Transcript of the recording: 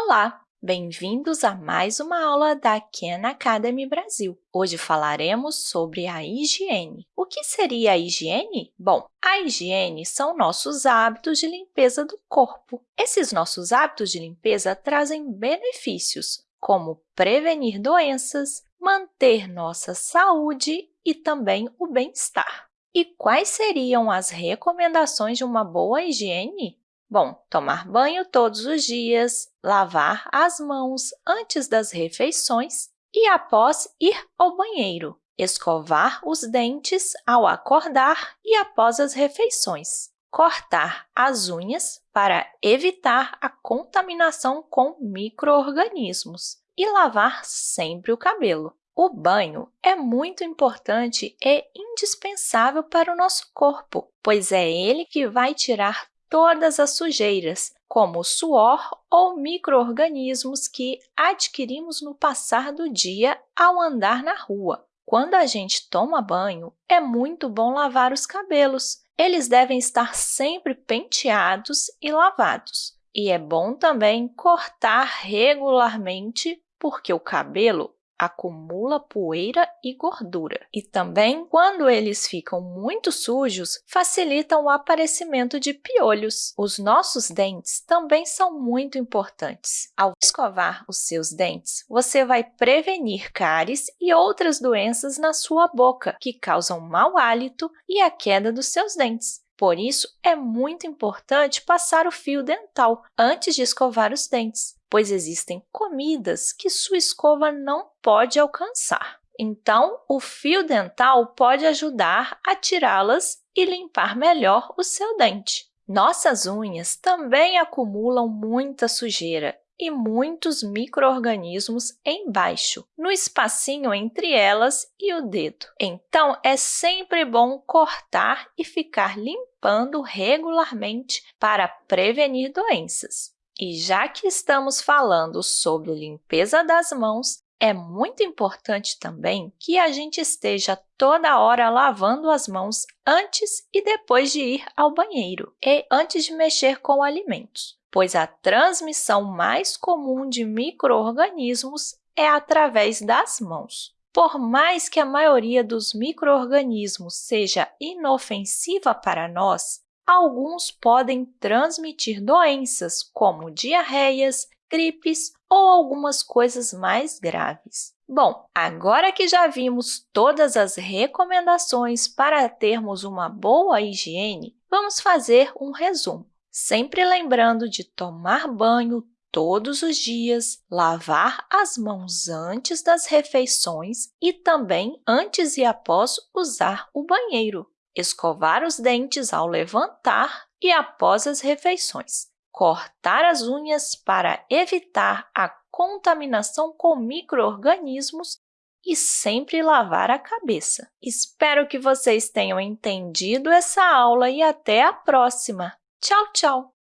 Olá! Bem-vindos a mais uma aula da Khan Academy Brasil. Hoje falaremos sobre a higiene. O que seria a higiene? Bom, a higiene são nossos hábitos de limpeza do corpo. Esses nossos hábitos de limpeza trazem benefícios, como prevenir doenças, manter nossa saúde e também o bem-estar. E quais seriam as recomendações de uma boa higiene? Bom, tomar banho todos os dias, lavar as mãos antes das refeições e após ir ao banheiro, escovar os dentes ao acordar e após as refeições, cortar as unhas para evitar a contaminação com micro-organismos e lavar sempre o cabelo. O banho é muito importante e indispensável para o nosso corpo, pois é ele que vai tirar todas as sujeiras, como o suor ou micro-organismos que adquirimos no passar do dia ao andar na rua. Quando a gente toma banho, é muito bom lavar os cabelos. Eles devem estar sempre penteados e lavados. E é bom também cortar regularmente, porque o cabelo acumula poeira e gordura. E também, quando eles ficam muito sujos, facilitam o aparecimento de piolhos. Os nossos dentes também são muito importantes. Ao escovar os seus dentes, você vai prevenir cáries e outras doenças na sua boca, que causam mau hálito e a queda dos seus dentes. Por isso, é muito importante passar o fio dental antes de escovar os dentes, pois existem comidas que sua escova não pode alcançar. Então, o fio dental pode ajudar a tirá-las e limpar melhor o seu dente. Nossas unhas também acumulam muita sujeira e muitos micro-organismos embaixo, no espacinho entre elas e o dedo. Então, é sempre bom cortar e ficar limpando regularmente para prevenir doenças. E já que estamos falando sobre limpeza das mãos, é muito importante também que a gente esteja toda hora lavando as mãos antes e depois de ir ao banheiro e antes de mexer com alimentos pois a transmissão mais comum de micro-organismos é através das mãos. Por mais que a maioria dos micro-organismos seja inofensiva para nós, alguns podem transmitir doenças como diarreias, gripes ou algumas coisas mais graves. Bom, agora que já vimos todas as recomendações para termos uma boa higiene, vamos fazer um resumo sempre lembrando de tomar banho todos os dias, lavar as mãos antes das refeições e também antes e após usar o banheiro, escovar os dentes ao levantar e após as refeições, cortar as unhas para evitar a contaminação com micro-organismos e sempre lavar a cabeça. Espero que vocês tenham entendido essa aula e até a próxima! Tchau, tchau!